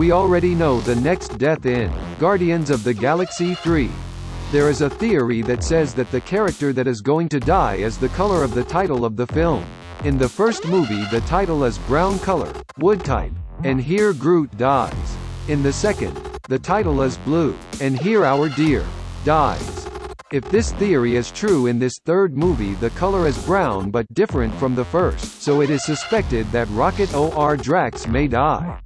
we already know the next death in Guardians of the Galaxy 3. There is a theory that says that the character that is going to die is the color of the title of the film. In the first movie the title is brown color, wood type, and here Groot dies. In the second, the title is blue, and here our dear dies. If this theory is true in this third movie the color is brown but different from the first, so it is suspected that Rocket or Drax may die.